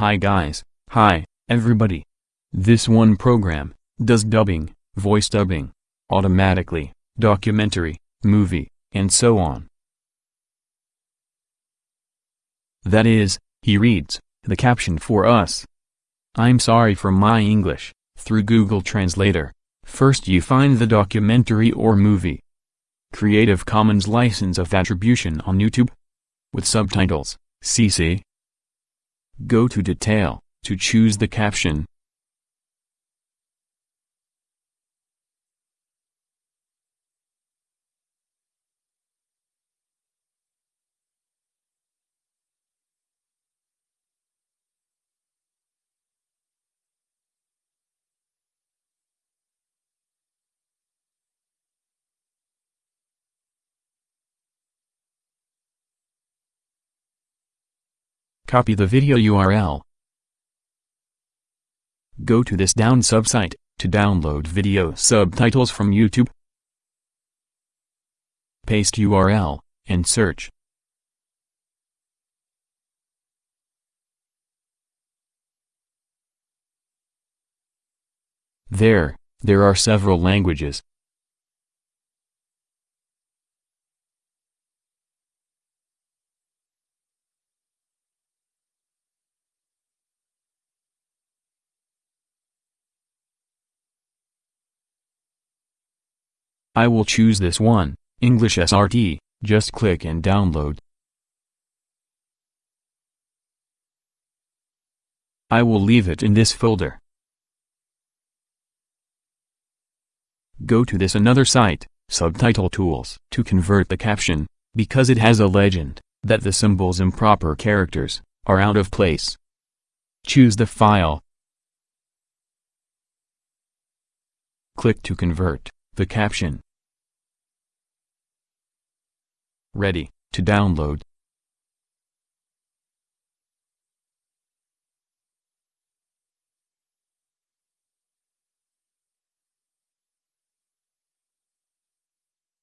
Hi guys, hi, everybody. This one program, does dubbing, voice dubbing, automatically, documentary, movie, and so on. That is, he reads, the caption for us. I'm sorry for my English, through Google Translator. First you find the documentary or movie. Creative Commons license of attribution on YouTube. With subtitles, CC. Go to Detail, to choose the caption. Copy the video URL. Go to this DownSub site, to download video subtitles from YouTube. Paste URL, and search. There, there are several languages. I will choose this one, English SRT, just click and download. I will leave it in this folder. Go to this another site, Subtitle Tools, to convert the caption, because it has a legend, that the symbols improper characters, are out of place. Choose the file. Click to convert the caption. Ready, to download.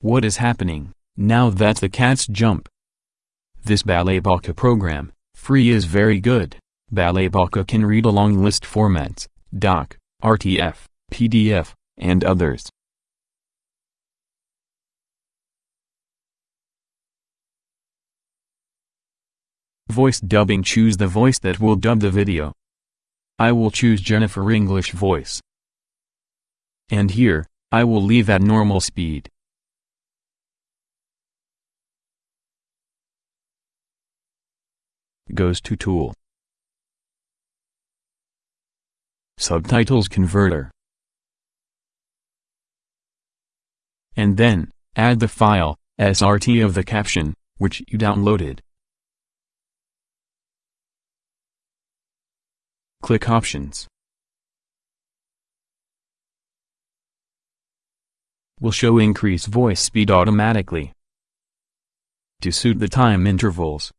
What is happening, now that the cats jump? This Balabolka program, free is very good. Balabolka can read along list formats, doc, RTF, PDF, and others. Voice dubbing choose the voice that will dub the video. I will choose Jennifer English voice. And here, I will leave at normal speed. Goes to Tool. Subtitles Converter. And then, add the file, SRT of the caption, which you downloaded. Click Options. Will show increase voice speed automatically. To suit the time intervals.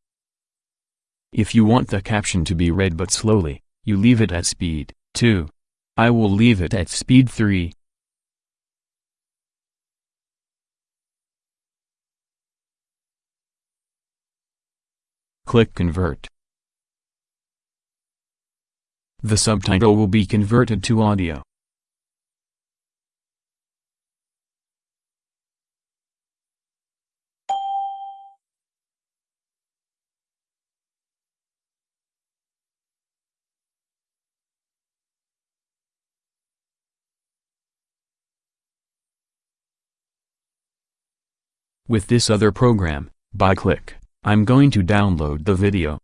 If you want the caption to be read but slowly, you leave it at speed 2. I will leave it at speed 3. Click Convert. The subtitle will be converted to audio. With this other program, by click, I'm going to download the video.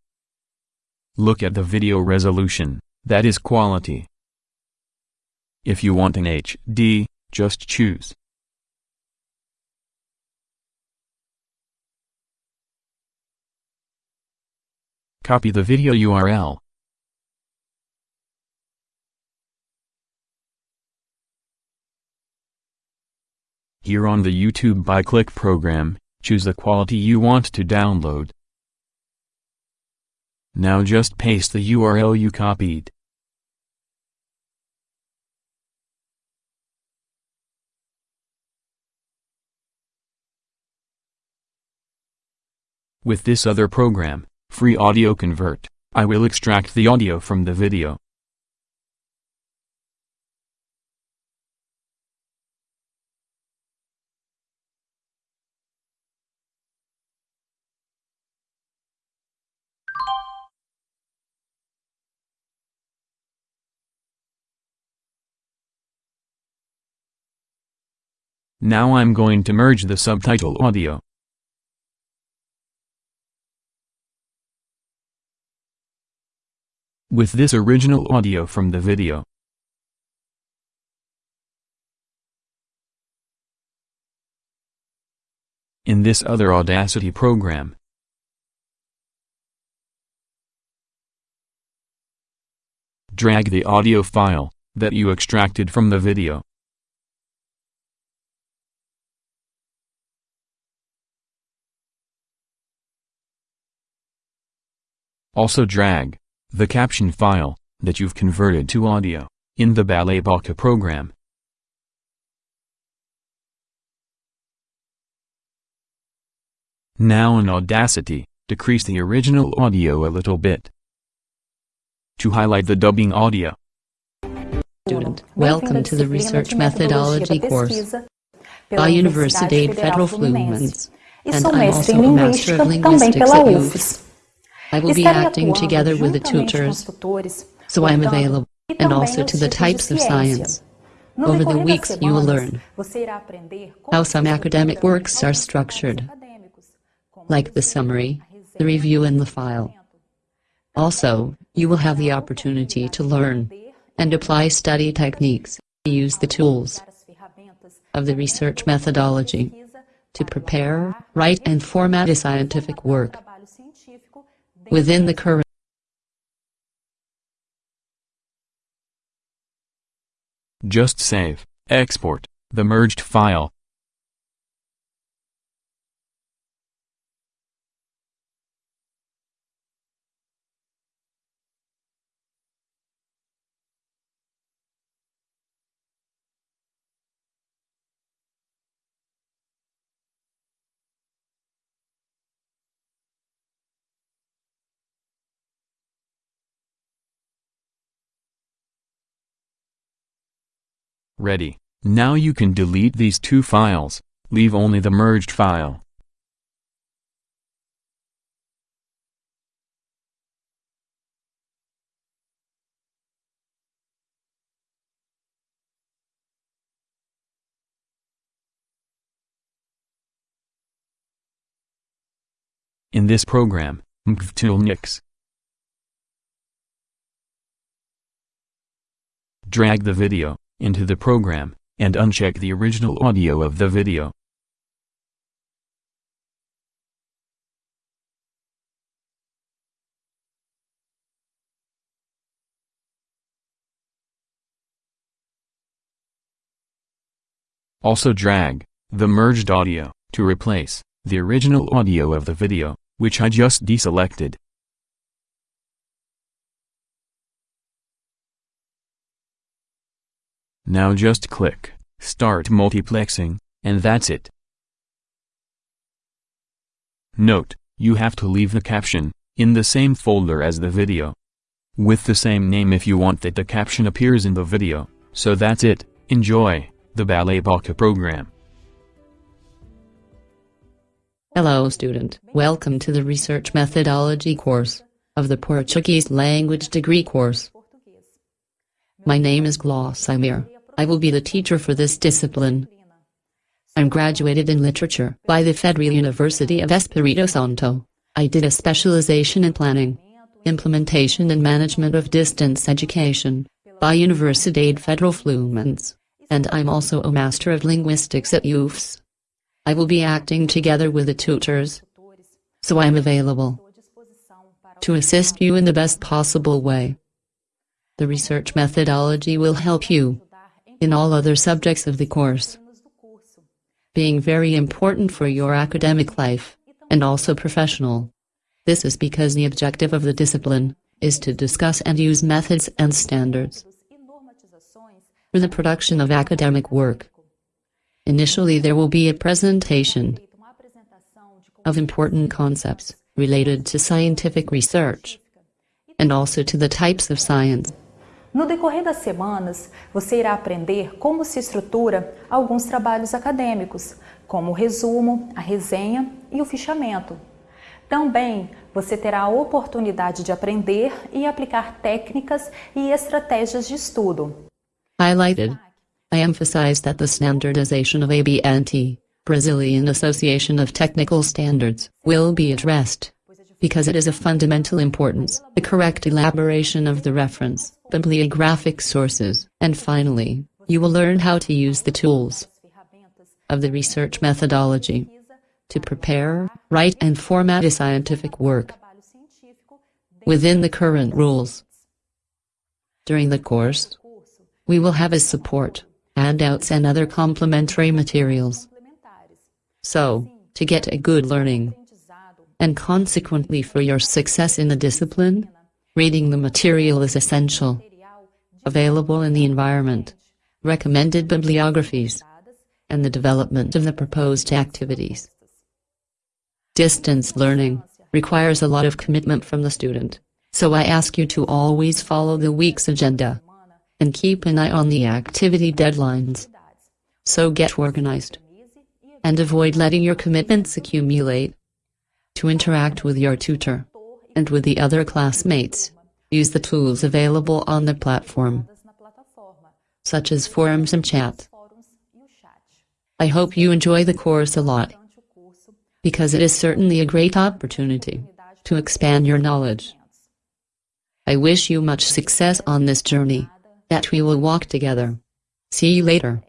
Look at the video resolution. That is quality. If you want an HD, just choose. Copy the video URL. Here on the YouTube by click program, choose the quality you want to download. Now just paste the URL you copied. With this other program, Free Audio Convert, I will extract the audio from the video. Now I'm going to merge the subtitle audio. With this original audio from the video. In this other Audacity program. Drag the audio file that you extracted from the video. Also drag the caption file that you've converted to audio in the Balabolka program. Now in Audacity, decrease the original audio a little bit. To highlight the dubbing audio. Student, welcome to the Research Methodology course by Universidade Federal Fluminense, and I'm also a Master of Linguistics at UFS. I will be acting together with the tutors, so I am available, and also to the types of science. Over the weeks you will learn how some academic works are structured, like the summary, the review and the file. Also, you will have the opportunity to learn and apply study techniques, use the tools of the research methodology to prepare, write and format a scientific work within the current Just save, export, the merged file. Ready. Now you can delete these two files, leave only the merged file. In this program, MKVToolNix drag the video into the program, and uncheck the original audio of the video. Also drag the merged audio to replace the original audio of the video, which I just deselected. Now just click Start Multiplexing, and that's it. Note, you have to leave the caption in the same folder as the video. With the same name if you want that the caption appears in the video. So that's it, enjoy, the Balabolka program. Hello student, welcome to the Research Methodology course of the Portuguese Language Degree course. My name is Glossimir. I will be the teacher for this discipline. I'm graduated in literature by the Federal University of Espírito Santo. I did a specialization in planning, implementation and management of distance education by Universidade Federal Fluminense, and I'm also a Master of Linguistics at UFS. I will be acting together with the tutors, so I'm available to assist you in the best possible way. The research methodology will help you in all other subjects of the course. Being very important for your academic life, and also professional. This is because the objective of the discipline is to discuss and use methods and standards for the production of academic work. Initially there will be a presentation of important concepts related to scientific research. and also to the types of science. No decorrer das semanas, você irá aprender como se estrutura alguns trabalhos acadêmicos, como o resumo, a resenha e o fichamento. Também você terá a oportunidade de aprender e aplicar técnicas e estratégias de estudo. Highlighted. I emphasize that the standardization of ABNT, Brazilian Association of Technical Standards, will be addressed. Because it is of fundamental importance, the correct elaboration of the reference, bibliographic sources, and finally, you will learn how to use the tools of the research methodology to prepare, write and format a scientific work within the current rules. During the course, we will have as support, handouts and other complementary materials. So, to get a good learning, and consequently for your success in the discipline, reading the material is essential. Available in the environment, recommended bibliographies, and the development of the proposed activities. Distance learning requires a lot of commitment from the student, so I ask you to always follow the week's agenda and keep an eye on the activity deadlines. So get organized and avoid letting your commitments accumulate. To interact with your tutor and with the other classmates, use the tools available on the platform, such as forums and chat. I hope you enjoy the course a lot because it is certainly a great opportunity to expand your knowledge. I wish you much success on this journey that we will walk together. See you later.